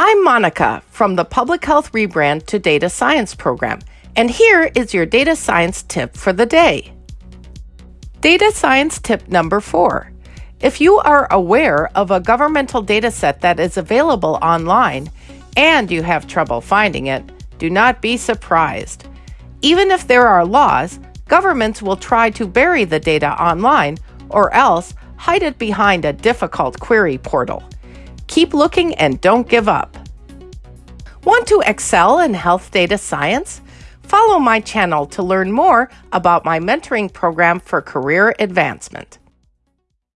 I'm Monica from the Public Health Rebrand to Data Science program, and here is your data science tip for the day. Data science tip number four. If you are aware of a governmental dataset that is available online and you have trouble finding it, do not be surprised. Even if there are laws, governments will try to bury the data online or else hide it behind a difficult query portal. Keep looking and don't give up. Want to excel in health data science? Follow my channel to learn more about my mentoring program for career advancement.